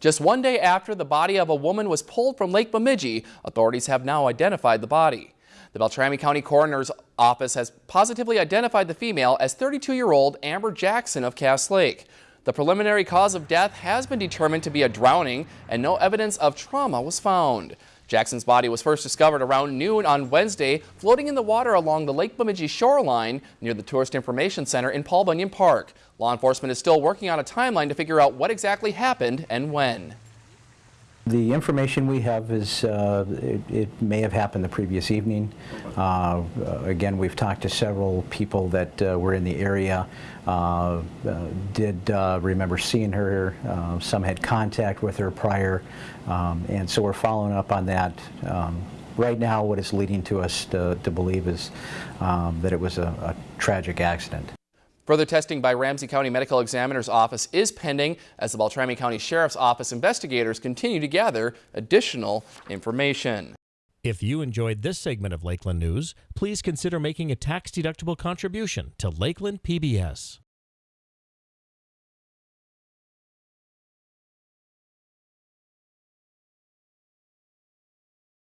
Just one day after the body of a woman was pulled from Lake Bemidji, authorities have now identified the body. The Beltrami County Coroner's Office has positively identified the female as 32-year-old Amber Jackson of Cass Lake. The preliminary cause of death has been determined to be a drowning and no evidence of trauma was found. Jackson's body was first discovered around noon on Wednesday, floating in the water along the Lake Bemidji shoreline near the Tourist Information Center in Paul Bunyan Park. Law enforcement is still working on a timeline to figure out what exactly happened and when. The information we have is, uh, it, it may have happened the previous evening. Uh, again, we've talked to several people that uh, were in the area, uh, uh, did uh, remember seeing her, some had contact with her prior, um, and so we're following up on that. Um, right now, what is leading to us to, to believe is um, that it was a, a tragic accident. Further testing by Ramsey County Medical Examiner's Office is pending as the Beltrami County Sheriff's Office investigators continue to gather additional information. If you enjoyed this segment of Lakeland News, please consider making a tax-deductible contribution to Lakeland PBS.